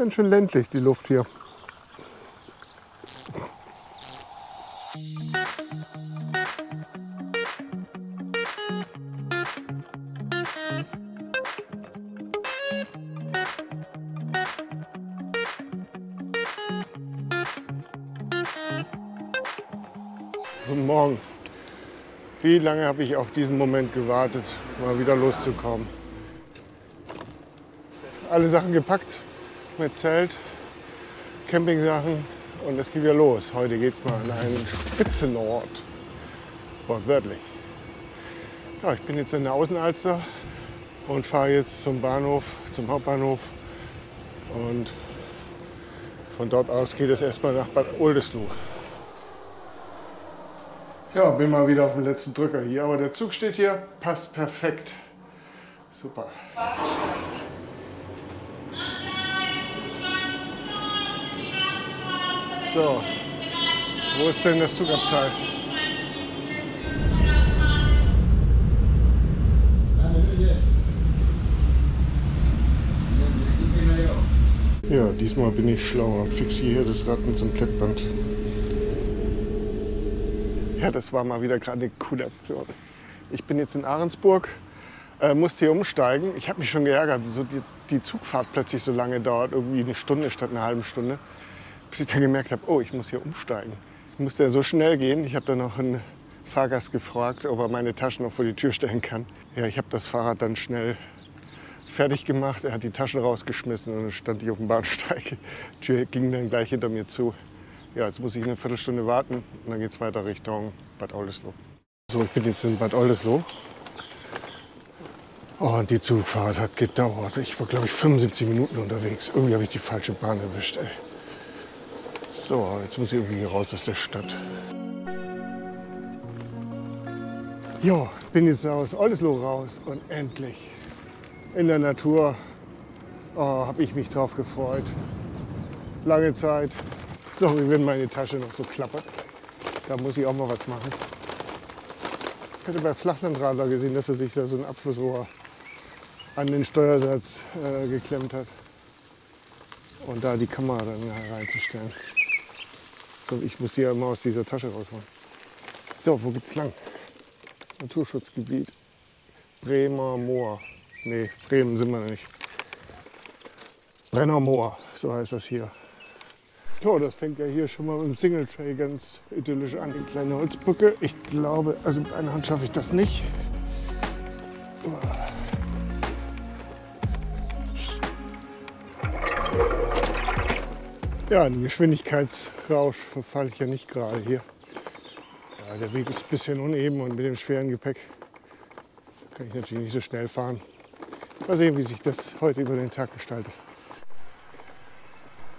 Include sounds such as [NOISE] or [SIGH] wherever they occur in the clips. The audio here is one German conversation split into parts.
Ganz schön ländlich die Luft hier. Guten Morgen. Wie lange habe ich auf diesen Moment gewartet, mal wieder loszukommen? Alle Sachen gepackt mit Zelt, Campingsachen und es geht wieder los. Heute geht es mal an einen Spitzenort, wortwörtlich. Ja, ich bin jetzt in der Außenalster und fahre jetzt zum Bahnhof, zum Hauptbahnhof und von dort aus geht es erstmal nach Bad Oldesloe. Ja, bin mal wieder auf dem letzten Drücker hier, aber der Zug steht hier, passt perfekt. Super. So, wo ist denn das Zugabteil? Ja, diesmal bin ich schlauer. Fixiere das Ratten zum Klettband. Ja, das war mal wieder gerade eine coole Aktion. Ich bin jetzt in Ahrensburg, äh, musste hier umsteigen. Ich habe mich schon geärgert, wieso die, die, Zugfahrt plötzlich so lange dauert, irgendwie eine Stunde statt einer halben Stunde. Bis ich dann gemerkt habe, oh, ich muss hier umsteigen. Es musste ja so schnell gehen. Ich habe dann noch einen Fahrgast gefragt, ob er meine Taschen noch vor die Tür stellen kann. Ja, ich habe das Fahrrad dann schnell fertig gemacht. Er hat die Taschen rausgeschmissen und dann stand ich auf dem Bahnsteig. Die Tür ging dann gleich hinter mir zu. Ja, jetzt muss ich eine Viertelstunde warten und dann geht es weiter Richtung Bad Oldesloe. So, ich bin jetzt in Bad Oldesloe. Oh, und die Zugfahrt hat gedauert. Ich war, glaube ich, 75 Minuten unterwegs. Irgendwie habe ich die falsche Bahn erwischt, ey. So, jetzt muss ich irgendwie raus aus der Stadt. Jo, bin jetzt aus Oldesloe raus und endlich in der Natur. Oh, habe ich mich drauf gefreut. Lange Zeit Sorry, wenn meine Tasche noch so klappert. Da muss ich auch mal was machen. Ich hatte bei Flachlandradler gesehen, dass er sich da so ein Abflussrohr an den Steuersatz äh, geklemmt hat. Und da die Kamera dann reinzustellen. So, ich muss die ja immer aus dieser Tasche rausholen. So, wo geht's lang? Naturschutzgebiet. Bremer Moor. Nee, Bremen sind wir nicht. Brenner Moor, so heißt das hier. Ja, das fängt ja hier schon mal mit dem Single Tray ganz idyllisch an. Die kleine Holzbrücke. Ich glaube, also mit einer Hand schaffe ich das nicht. Ja, einen Geschwindigkeitsrausch verfalle ich ja nicht gerade hier. Ja, der Weg ist ein bisschen uneben und mit dem schweren Gepäck kann ich natürlich nicht so schnell fahren. Mal sehen, wie sich das heute über den Tag gestaltet.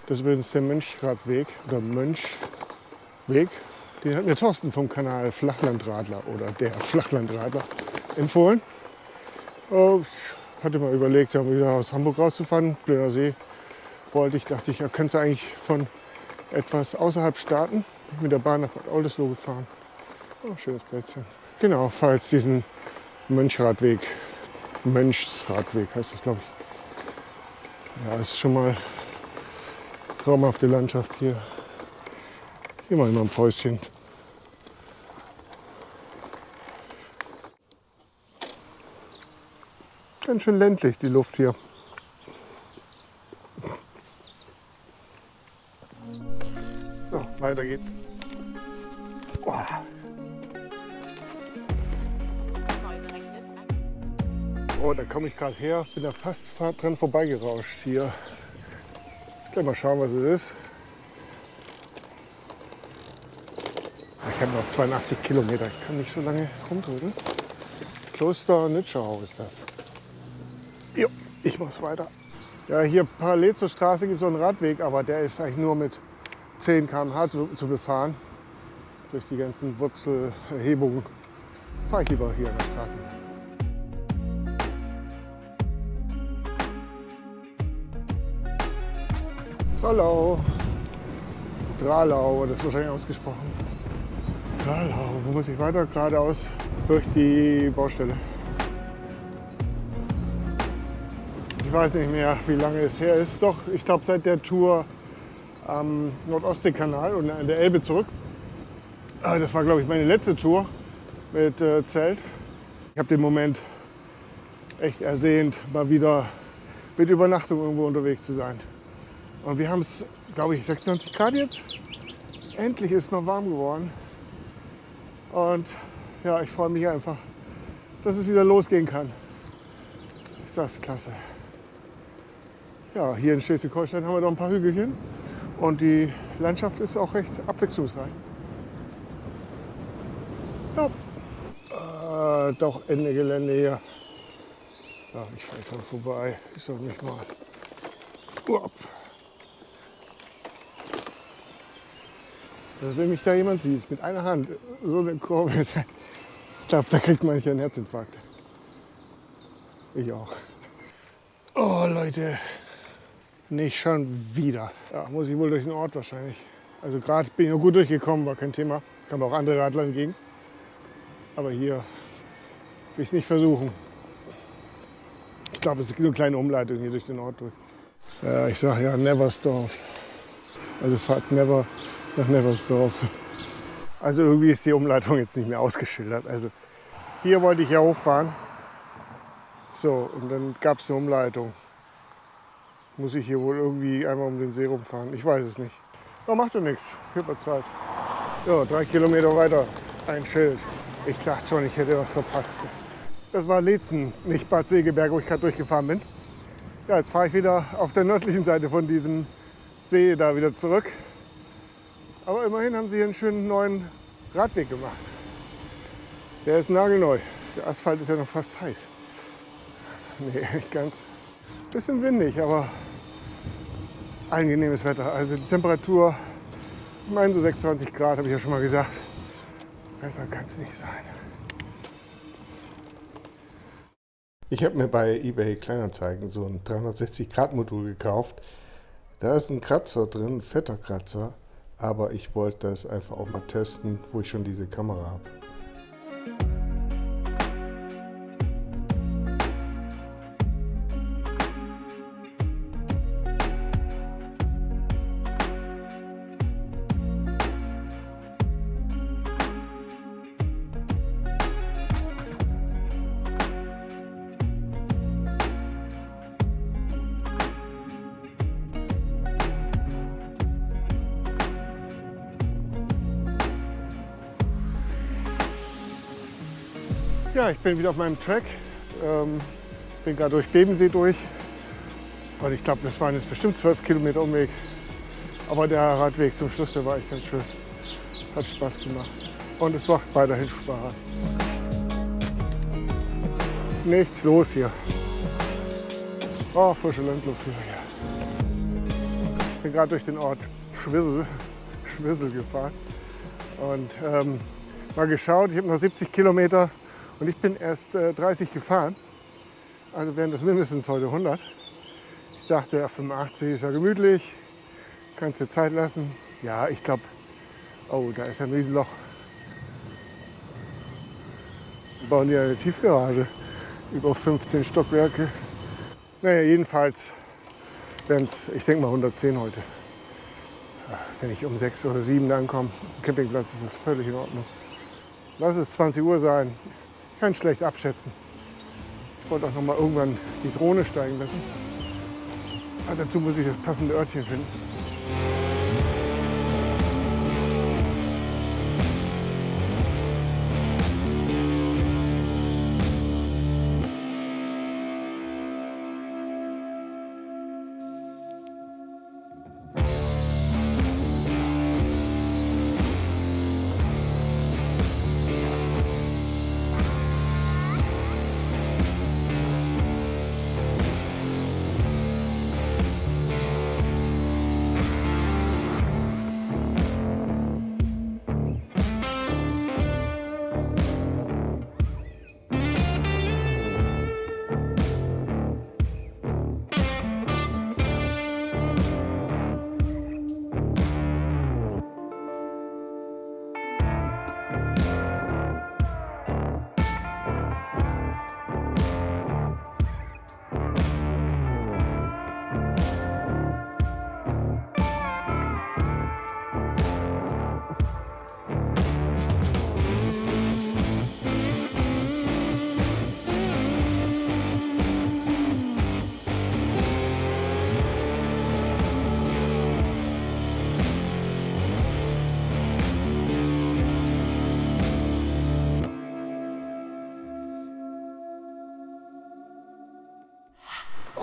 Das ist übrigens der Mönchradweg oder Mönchweg. Den hat mir Thorsten vom Kanal Flachlandradler oder der Flachlandradler empfohlen. Oh, ich hatte mal überlegt, wieder aus Hamburg rauszufahren. Blöder See wollte ich, dachte ich, könnte eigentlich von etwas außerhalb starten. Mit der Bahn nach Bad Oldesloe gefahren. Oh, schönes Plätzchen. Genau, falls diesen Mönchradweg, Mönchsradweg heißt das, glaube ich. Ja, ist schon mal traumhafte Landschaft hier. Hier mal immer ein Päuschen. Ganz schön ländlich die Luft hier. Weiter geht's. Oh. oh da komme ich gerade her, bin da fast dran vorbeigerauscht hier. Gleich mal schauen, was es ist. Ich habe noch 82 Kilometer. Ich kann nicht so lange rumdrücken. Kloster Nitschau ist das. Jo, ich muss weiter. Ja, hier parallel zur Straße gibt es so einen Radweg, aber der ist eigentlich nur mit 10 km/h zu, befahren. Durch die ganzen Wurzelerhebungen fahre ich lieber hier an der Straße. Tralau. Tralau, das ist wahrscheinlich ausgesprochen. Tralau, wo muss ich weiter? Geradeaus durch die Baustelle. Ich weiß nicht mehr, wie lange es her ist. Doch, ich glaube seit der Tour am Nordostseekanal und an der Elbe zurück. Ah, das war, glaube ich, meine letzte Tour mit äh, Zelt. Ich habe den Moment echt ersehnt, mal wieder mit Übernachtung irgendwo unterwegs zu sein. Und wir haben es, glaube ich, 26 Grad jetzt. Endlich ist mal warm geworden. Und ja, ich freue mich einfach, dass es wieder losgehen kann. Ist das klasse. Ja, hier in Schleswig-Holstein haben wir noch ein paar Hügelchen und die Landschaft ist auch recht abwechslungsreich. Ja. Äh, doch Ende Gelände hier. Ja, ich fahre dran vorbei. Ich soll mich mal. Uap. Also wenn mich da jemand sieht, mit einer Hand so eine Kurve, [LAUGHS] ich glaube, da kriegt man einen Herzinfarkt. Ich auch. Oh Leute, nicht schon wieder. Ja, muss ich wohl durch den Ort wahrscheinlich. Also gerade bin ich noch gut durchgekommen, war kein Thema. Kann auch andere Radler entgegen. Aber hier will ich es nicht versuchen. Ich glaube, es nur eine kleine Umleitung hier durch den Ort durch. Ja, ich sage ja Neversdorf. Also fahrt never nach Neversdorf. Also irgendwie ist die Umleitung jetzt nicht mehr ausgeschildert. Also hier wollte ich ja hochfahren. So, und dann gab es eine Umleitung. Muss ich hier wohl irgendwie einmal um den See rumfahren? Ich weiß es nicht. Aber macht doch nichts. Ich habe Zeit. Ja, drei Kilometer weiter ein Schild. Ich dachte schon, ich hätte was verpasst. Das war Lezen, nicht Bad Segeberg, wo ich gerade durchgefahren bin. Ja, jetzt fahre ich wieder auf der nördlichen Seite von diesem See da wieder zurück. Aber immerhin haben sie hier einen schönen neuen Radweg gemacht. Der ist nagelneu. Der Asphalt ist ja noch fast heiß. [LAUGHS] Nee, nicht ganz. Bisschen windig, aber angenehmes Wetter. Also die Temperatur, ich meine so 26 Grad, habe ich ja schon mal gesagt. Besser kann es nicht sein. Ich habe mir bei eBay Kleinanzeigen so ein 360-Grad-Modul gekauft. Da ist ein Kratzer drin, ein fetter Kratzer. Aber ich wollte das einfach auch mal testen, wo ich schon diese Kamera habe. Ich bin wieder auf meinem Track. Ähm, bin gerade durch Bebensee durch. Und ich glaube, das waren jetzt bestimmt zwölf Kilometer Umweg. Aber der Radweg zum Schluss, der war echt ganz schön. Hat Spaß gemacht. Und es macht weiterhin Spaß. Nichts los hier. Oh, frische Landluft hier. Ich bin gerade durch den Ort Schwissel, Schwissel gefahren. Und ähm, mal geschaut, ich habe noch 70 Kilometer und ich bin erst äh, 30 gefahren. Also wären das mindestens heute 100. Ich dachte, ja, 85 ist ja gemütlich. Kannst dir Zeit lassen. Ja, ich glaube, oh, da ist ein Riesenloch. Wir bauen hier eine Tiefgarage. Über 15 Stockwerke. Naja, jedenfalls wären es, ich denke mal 110 heute. Wenn ich um 6 oder 7 ankomme, Campingplatz ist völlig in Ordnung. Lass es 20 Uhr sein kann schlecht abschätzen. Ich wollte auch noch mal irgendwann die Drohne steigen lassen. Aber dazu muss ich das passende Örtchen finden.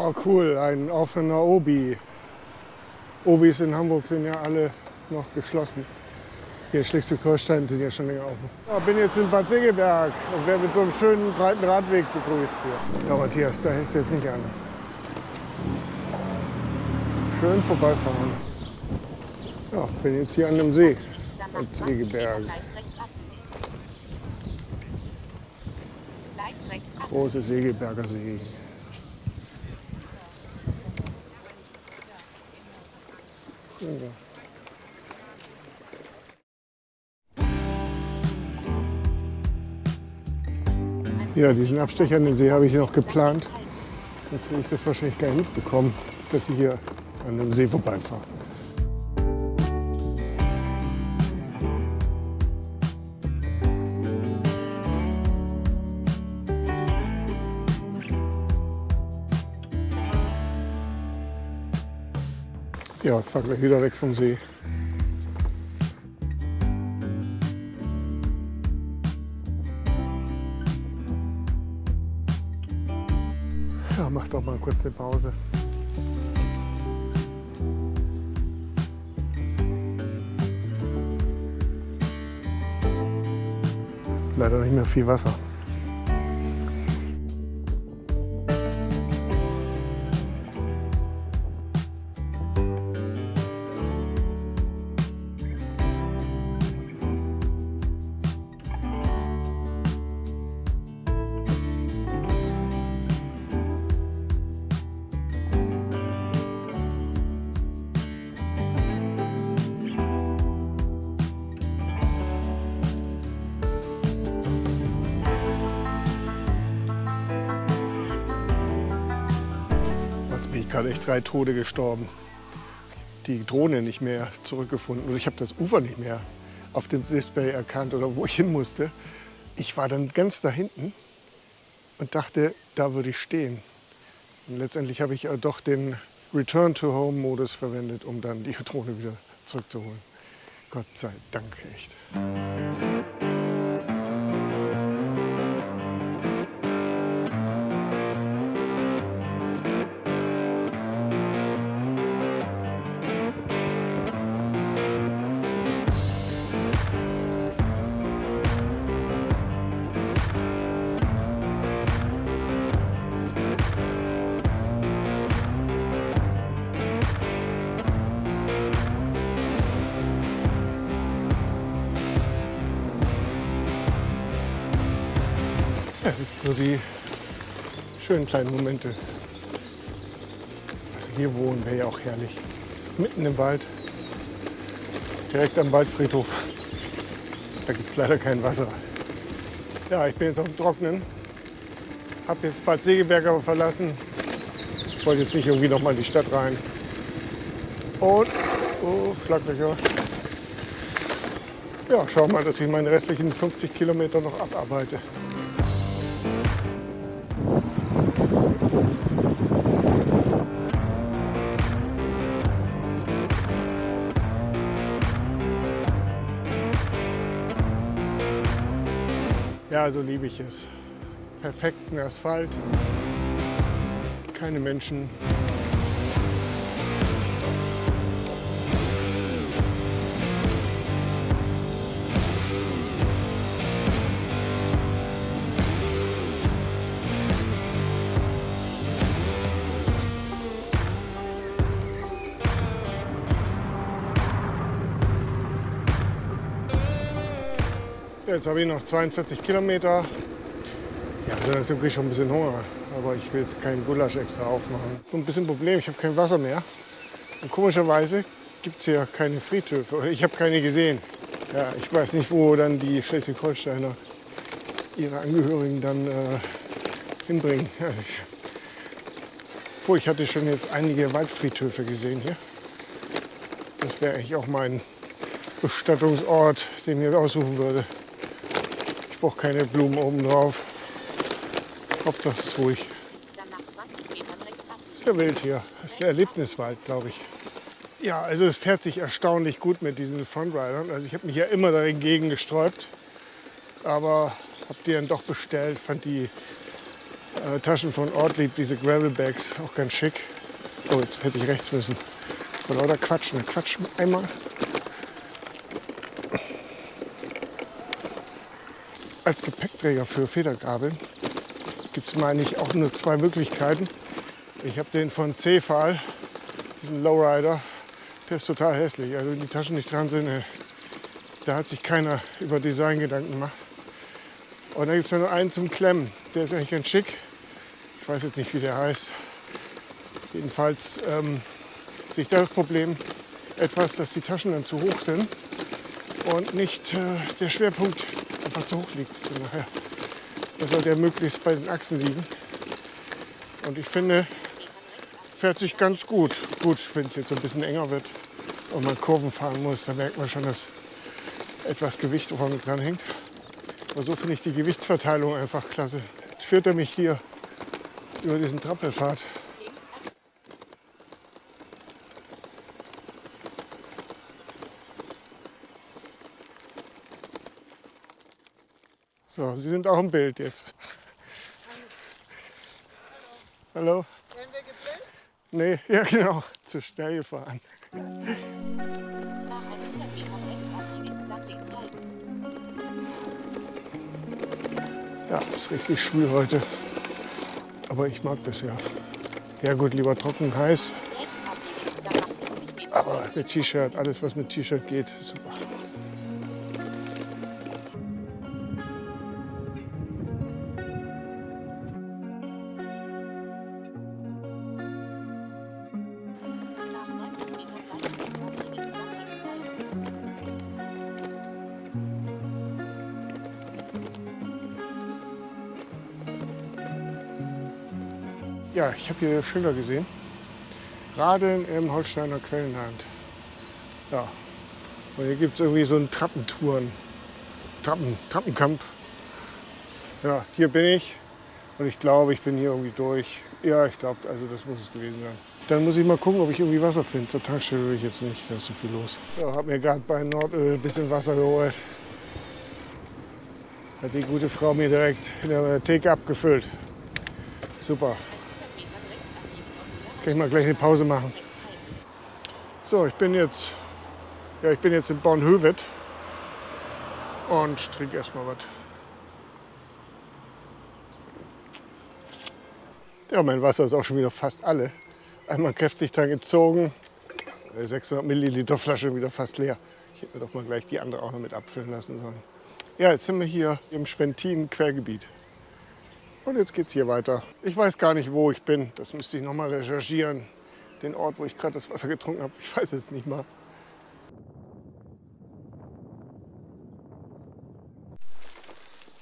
Oh cool, ein offener Obi. Obis in Hamburg sind ja alle noch geschlossen. Hier in Schleswig-Holstein sind ja schon länger offen. Ich bin jetzt in Bad Segeberg und werde mit so einem schönen breiten Radweg begrüßt hier. Ja, Matthias, da hältst du jetzt nicht an. Schön vorbeifahren. Ja, bin jetzt hier an dem See. Bad Segeberg. Große Segeberger See. So. Ja, diesen Abstecher an den See habe ich noch geplant. Jetzt will ich das wahrscheinlich gar nicht mitbekommen, dass ich hier an dem See vorbeifahre. Ich fahre gleich wieder weg vom See. Ja, mach doch mal kurz eine Pause. Leider nicht mehr viel Wasser. Echt drei Tode gestorben. Die Drohne nicht mehr zurückgefunden oder ich habe das Ufer nicht mehr auf dem Display erkannt oder wo ich hin musste. Ich war dann ganz da hinten und dachte, da würde ich stehen. Und letztendlich habe ich doch den Return to Home Modus verwendet, um dann die [LAUGHS] Drohne wieder zurückzuholen. Gott sei Dank echt. So die schönen kleinen Momente. Also hier wohnen wäre ja auch herrlich. Mitten im Wald, direkt am Waldfriedhof. Da gibt es leider kein Wasser. Ja, ich bin jetzt auf dem Trocknen. Habe jetzt Bad Segeberg aber verlassen. Ich wollte jetzt nicht irgendwie noch mal in die Stadt rein. Und, oh, Schlaglöcher. Ja, schau mal, dass ich meine restlichen 50 Kilometer noch abarbeite. Ja, so liebe ich es. Perfekten Asphalt, keine Menschen. Jetzt habe ich noch 42 Kilometer. Ja, so langsam kriege ich schon ein bisschen Hunger. Aber ich will jetzt keinen Gulasch extra aufmachen. So ein bisschen Problem, ich habe kein Wasser mehr. Und komischerweise gibt es hier keine Friedhöfe. Oder ich habe keine gesehen. Ja, ich weiß nicht, wo dann die Schleswig-Holsteiner ihre Angehörigen dann äh, hinbringen. [LAUGHS] Ja, ich, obwohl, ich hatte schon jetzt einige Waldfriedhöfe gesehen hier. Das wäre eigentlich auch mein Bestattungsort, den ich aussuchen würde. Ich brauche keine Blumen oben drauf. Hauptsache es ist ruhig. Sehr wild hier. Das ist ein Erlebniswald, glaube ich. Ja, also es fährt sich erstaunlich gut mit diesen Frontridern. Also ich habe mich ja immer dagegen gesträubt, aber habe die dann doch bestellt. Fand die äh, Taschen von Ortlieb, diese Gravel Bags, auch ganz schick. Oh, jetzt hätte ich rechts müssen. Vor lauter Quatsch, ne? Quatsch einmal. Als Gepäckträger für Federgabeln gibt es meine ich auch nur zwei Möglichkeiten. Ich habe den von Cefal, diesen Lowrider, der ist total hässlich. Also wenn die Taschen nicht dran sind, äh, da hat sich keiner über Design Gedanken gemacht. Und dann gibt es nur einen zum Klemmen. Der ist eigentlich ganz schick. Ich weiß jetzt nicht, wie der heißt. Jedenfalls ähm, sehe ich das Problem etwas, dass die Taschen dann zu hoch sind und nicht äh, der Schwerpunkt zu hoch liegt. Nachher. Da soll der möglichst bei den Achsen liegen. Und ich finde, fährt sich ganz gut. Gut, wenn es jetzt so ein bisschen enger wird und man Kurven fahren muss, dann merkt man schon, dass etwas Gewicht vorne dran hängt. Aber so finde ich die Gewichtsverteilung einfach klasse. Jetzt führt er mich hier über diesen Trampelpfad. So, Sie sind auch im Bild jetzt. Hallo. Werden wir gefilmt? Nee, ja genau, zu schnell gefahren. Nach 100 Meter rechts abbiegen, dann links halten. Ja, ist richtig schwül heute. Aber ich mag das ja. Ja gut, lieber trocken, heiß. Rechts abbiegen, dann nach 70 Meter. Aber mit T-Shirt, alles was mit T-Shirt geht, super. Ich habe hier Schilder gesehen. Radeln im Holsteiner Quellenland. Ja, und hier gibt es irgendwie so einen Trappentouren. Trappen, Trappenkamp. Ja, hier bin ich. Und ich glaube, ich bin hier irgendwie durch. Ja, ich glaube, also das muss es gewesen sein. Dann muss ich mal gucken, ob ich irgendwie Wasser finde. Zur Tankstelle will ich jetzt nicht, da ist so viel los. Ja, habe mir gerade bei Nordöl ein bisschen Wasser geholt. Hat die gute Frau mir direkt in der Theke abgefüllt. Super. 100 Metern rechts abbiegen und wieder Kann ich mal gleich eine Pause machen. So, ich bin jetzt, ja, ich bin jetzt in Bornhöved und trinke erstmal was. Ja, mein Wasser ist auch schon wieder fast alle. Einmal kräftig dran gezogen. Die 600 Milliliter Flasche wieder fast leer. Ich hätte mir doch mal gleich die andere auch noch mit abfüllen lassen sollen. Ja, jetzt sind wir hier im Spentin-Quellgebiet. Und jetzt geht's hier weiter. Ich weiß gar nicht, wo ich bin. Das müsste ich noch mal recherchieren. Den Ort, wo ich gerade das Wasser getrunken habe. Ich weiß es nicht mal.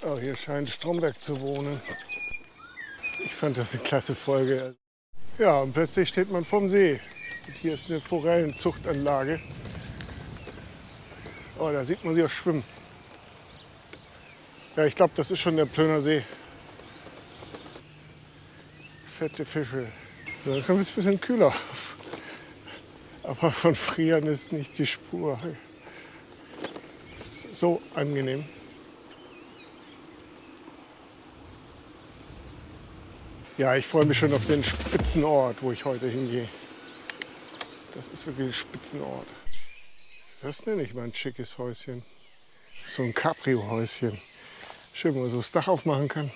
Oh, hier scheint Stromberg zu wohnen. Ich fand das eine klasse Folge. Ja, und plötzlich steht man vorm See. Und hier ist eine Forellenzuchtanlage. Oh, da sieht man sie auch schwimmen. Ja, ich glaube, das ist schon der Plöner See. Fette Fische. Langsam wird es ein bisschen kühler. Aber von Frieren ist nicht die Spur. Ist so angenehm. Ja, ich freue mich schon auf den Spitzenort, wo ich heute hingehe. Das ist wirklich ein Spitzenort. Das nenne ich mal ein schickes Häuschen. So ein Cabrio-Häuschen. Schön, wenn man so das Dach aufmachen kann.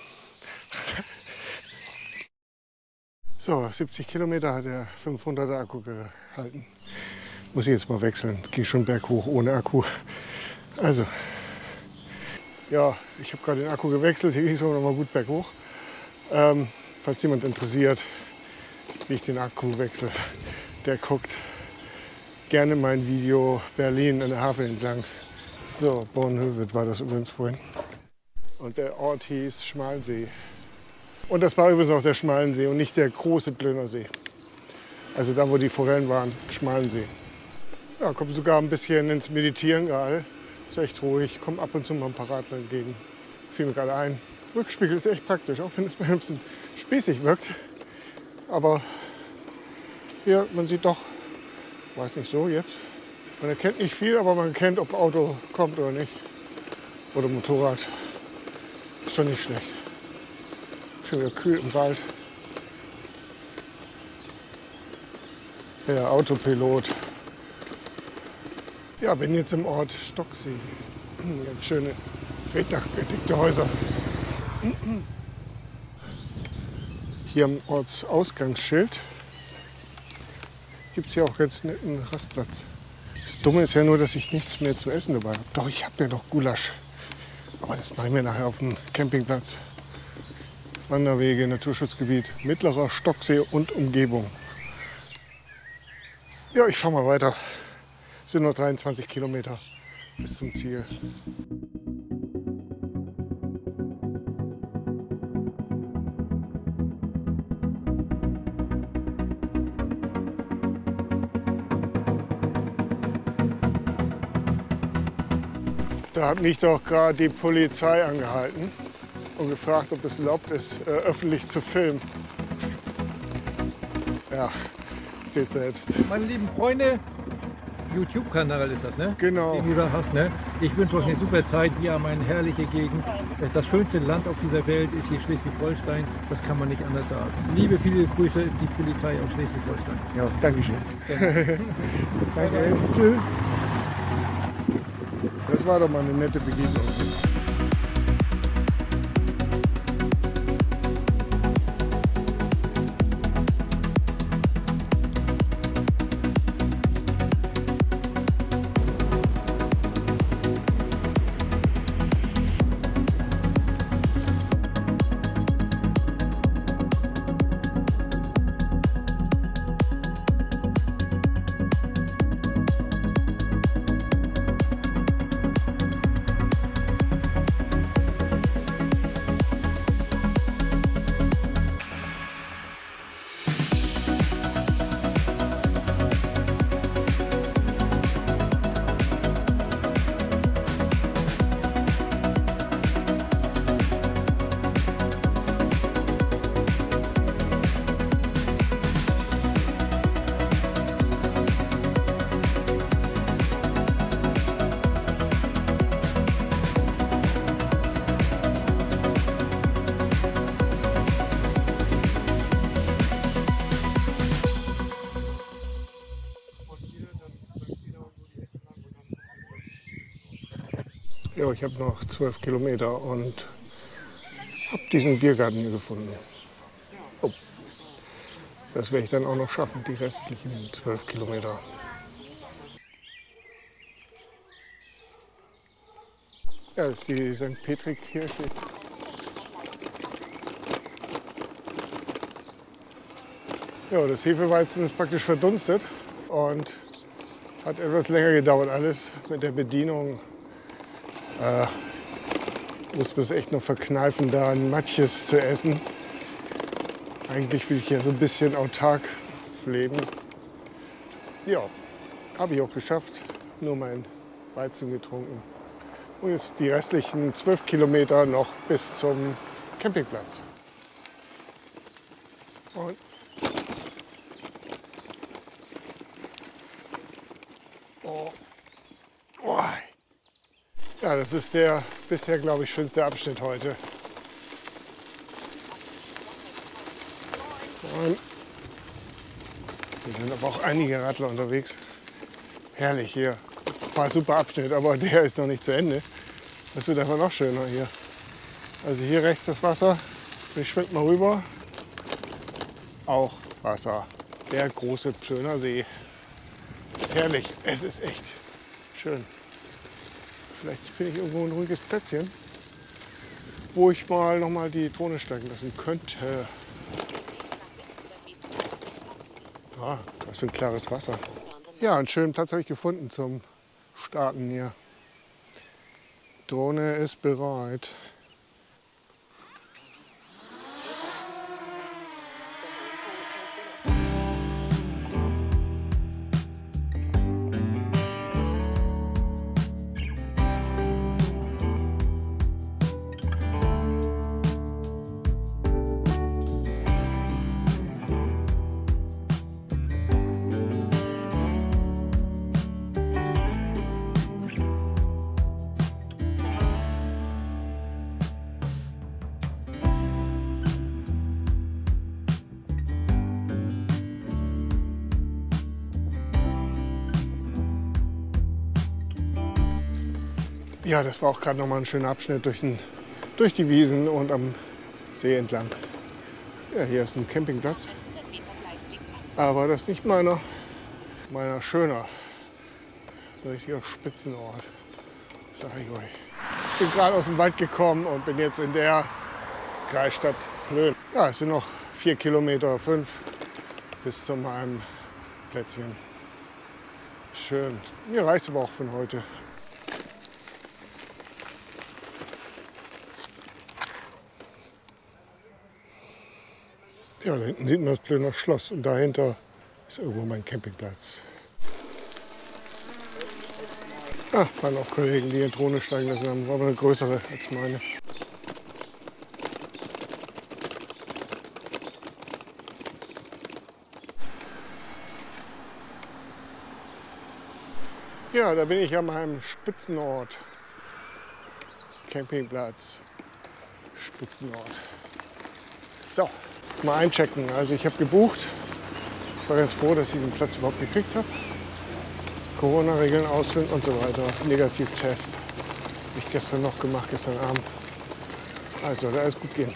So, 70 Kilometer hat der 500er Akku gehalten. Muss ich jetzt mal wechseln. Gehe schon berghoch ohne Akku. Also, ja, ich habe gerade den Akku gewechselt. Hier ging es aber noch mal gut berghoch. Ähm, falls jemand interessiert, wie ich den Akku wechsle, der guckt gerne mein Video Berlin an der Havel entlang. So, Bornhöved war das übrigens vorhin. Und der Ort hieß Schmalsee. Und das war übrigens auch der Schmalensee und nicht der große Plöner See. Also da, wo die Forellen waren, Schmalensee. Ja, komme sogar ein bisschen ins Meditieren gerade. Ist echt ruhig, komme ab und zu mal ein paar Radler entgegen. Fiel mir gerade ein. Rückspiegel ist echt praktisch, auch wenn es ein bisschen spießig wirkt. Aber hier, man sieht doch, weiß nicht so jetzt. Man erkennt nicht viel, aber man kennt, ob Auto kommt oder nicht. Oder Motorrad. Ist schon nicht schlecht. Wieder kühl im Wald. Der Autopilot. Ja, bin jetzt im Ort Stocksee. Ganz schöne reddachgedeckte Häuser. Hier am Ortsausgangsschild gibt es hier auch ganz netten Rastplatz. Das Dumme ist ja nur, dass ich nichts mehr zu essen dabei habe. Doch, ich habe ja noch Gulasch. Aber das mache ich mir nachher auf dem Campingplatz. Wanderwege, Naturschutzgebiet, Mittlerer Stocksee und Umgebung. Ja, ich fahre mal weiter. Es sind nur 23 Kilometer bis zum Ziel. Da hat mich doch gerade die Polizei angehalten und gefragt, ob es erlaubt ist, äh, öffentlich zu filmen. Ja, seht selbst. Meine lieben Freunde, YouTube-Kanal ist das, ne? Genau. Den du da hast, ne? Ich wünsche euch eine super Zeit. Wir haben eine herrliche Gegend. Das schönste Land auf dieser Welt ist hier Schleswig-Holstein. Das kann man nicht anders sagen. Liebe, viele Grüße, die Polizei aus Schleswig-Holstein. Ja, Dankeschön. [LAUGHS] Danke. Tschüss. Das war doch mal eine nette Begegnung. Ja, ich habe noch zwölf Kilometer und habe diesen Biergarten hier gefunden. Oh. Das werde ich dann auch noch schaffen, die restlichen zwölf Kilometer. Ja, das ist die St. Petri-Kirche. Ja, das Hefeweizen ist praktisch verdunstet und hat etwas länger gedauert alles mit der Bedienung äh, muss man es echt noch verkneifen, da ein Matjes zu essen. Eigentlich will ich ja so ein bisschen autark leben. Ja, habe ich auch geschafft. Nur mein Weizen getrunken. Und jetzt die restlichen zwölf Kilometer noch bis zum Campingplatz. Und. Oh. Ja, das ist der bisher, glaube ich, schönste Abschnitt heute. Hier sind aber auch einige Radler unterwegs. Herrlich hier. War super Abschnitt, aber [LAUGHS] der ist noch nicht zu Ende. Das wird einfach noch schöner hier. Also hier rechts das Wasser. Ich schwimme mal rüber. Auch Wasser. Der große Plöner See. Ist herrlich. Es ist echt schön. Vielleicht finde ich irgendwo ein ruhiges Plätzchen, wo ich mal noch mal die Drohne steigen lassen könnte. Ah, das ist ein klares Wasser. Ja, einen schönen Platz habe ich gefunden zum Starten hier. Drohne ist bereit. Ja, das war auch gerade nochmal ein schöner Abschnitt durch, den, durch die Wiesen und am See entlang. Ja, hier ist ein Campingplatz. Aber das ist nicht meiner, meiner schöner. Das richtiger Spitzenort. Sag ich euch. Ich bin gerade aus dem Wald gekommen und bin jetzt in der Kreisstadt Plön. Ja, es sind noch vier Kilometer, fünf bis zu meinem Plätzchen. Schön. Mir reicht es aber auch von heute. Ja, da hinten sieht man das Plöner Schloss und dahinter ist irgendwo mein Campingplatz. Ah, waren auch Kollegen, die in Drohne steigen lassen haben. War aber eine größere als meine. Ja, da bin ich an meinem Spitzenort. Campingplatz. Spitzenort. So, mal einchecken. Also ich habe gebucht. Ich war ganz froh, dass ich den Platz überhaupt gekriegt habe. Corona-Regeln ausfüllen und so weiter. Negativtest. Habe ich gestern noch gemacht, gestern Abend. Also, da alles gut gehen.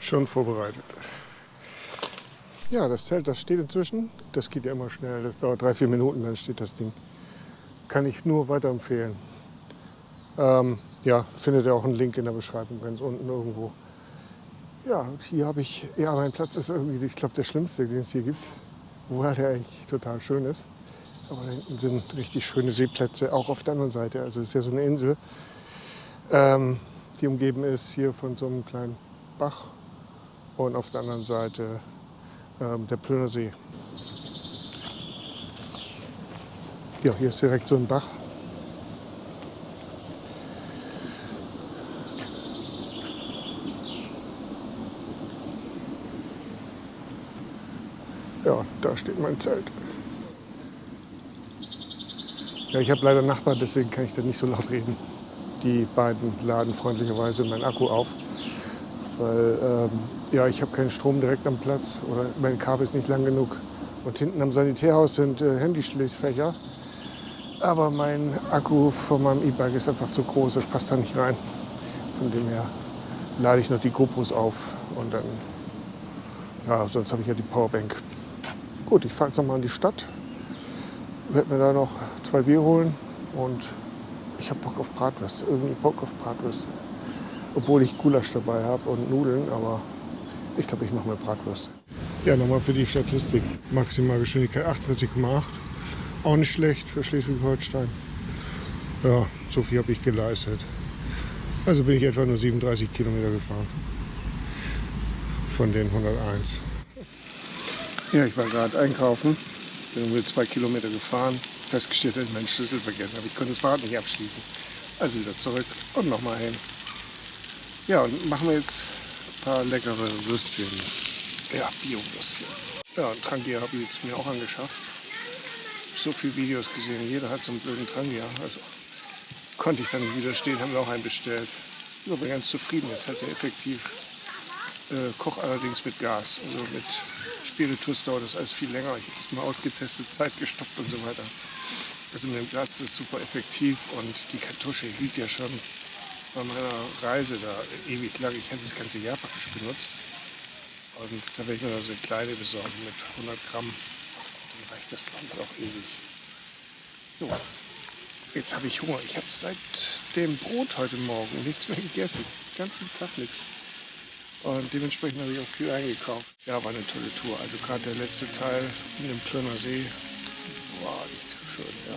Schon vorbereitet. Ja, das Zelt, das steht inzwischen. Das geht ja immer schnell. Das dauert drei, vier Minuten, dann steht das Ding. Kann ich nur weiterempfehlen. Ähm, ja, findet ihr auch einen Link in der Beschreibung, ganz unten irgendwo. Ja, hier habe ich, ja, mein Platz ist irgendwie, ich glaube, der schlimmste, den es hier gibt. Wobei der eigentlich total schön ist. Aber da hinten sind richtig schöne Seeplätze, auch auf der anderen Seite. Also es ist ja so eine Insel, ähm, die umgeben ist hier von so einem kleinen Bach. Und auf der anderen Seite ähm, der Plöner See. Ja, hier ist direkt so ein Bach. Ja, da steht mein Zelt. Ja, ich habe leider Nachbarn, deswegen kann ich da nicht so laut reden. Die beiden laden freundlicherweise meinen Akku auf, weil ähm, ja, ich habe keinen Strom direkt am Platz oder mein Kabel ist nicht lang genug. Und hinten am Sanitärhaus sind äh, Handyschließfächer. Aber mein Akku von meinem E-Bike ist einfach zu groß, das passt da nicht rein. Von dem her lade ich noch die GoPros auf und dann, ja, sonst habe ich ja die Powerbank. Gut, ich fahre jetzt nochmal in die Stadt, werde mir da noch zwei Bier holen und ich habe Bock auf Bratwurst, irgendwie Bock auf Bratwurst. Obwohl ich Gulasch dabei habe und Nudeln, aber ich glaube, ich mache mal Bratwurst. Ja, nochmal für die Statistik. Maximalgeschwindigkeit 48,8. Auch nicht schlecht für Schleswig-Holstein. Ja, so viel habe ich geleistet. Also bin ich etwa nur 37 Kilometer gefahren. Von den 101. Ja, ich war gerade einkaufen. Bin nur zwei Kilometer gefahren. Festgestellt, dass ich meinen Schlüssel vergessen habe. Ich konnte das Fahrrad nicht abschließen. Also wieder zurück und nochmal hin. Ja, und machen wir jetzt ein paar leckere Würstchen. Ja, Bio-Würstchen. Ja, und Trangia habe ich jetzt mir auch angeschafft. So viele Videos gesehen, jeder hat so einen blöden Trangia. Also konnte ich dann nicht widerstehen, haben wir auch einen bestellt. Ich bin ganz zufrieden, ist halt sehr effektiv. Äh, koch allerdings mit Gas, also mit Spiritus dauert das alles viel länger. Ich habe es mal ausgetestet, Zeit gestoppt und so weiter. Also mit dem Gas ist es super effektiv und die Kartusche hielt ja schon bei meiner Reise da ewig lang. Ich hätte das ganze Jahr praktisch benutzt. Und da werde ich mir so eine kleine besorgen mit 100 Gramm. Dann reicht das Land auch ewig. So, jetzt habe ich Hunger. Ich habe seit dem Brot heute Morgen nichts mehr gegessen. Den ganzen Tag nichts. Und dementsprechend habe ich auch viel eingekauft. Ja, war eine tolle Tour. Also gerade der letzte Teil in dem Plöner See war echt schön, ja.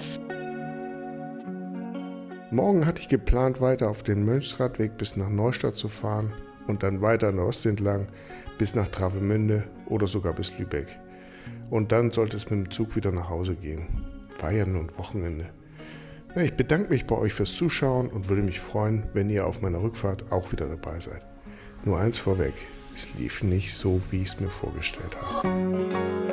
Morgen hatte ich geplant, weiter auf den Mönchsradweg bis nach Neustadt zu fahren und dann weiter an der Ostsee entlang bis nach Travemünde oder sogar bis Lübeck. Und dann sollte es mit dem Zug wieder nach Hause gehen. Ja nun Wochenende. Ich bedanke mich bei euch fürs Zuschauen und würde mich freuen, wenn ihr auf meiner Rückfahrt auch wieder dabei seid. Nur eins vorweg, es lief nicht so, wie ich es mir vorgestellt habe.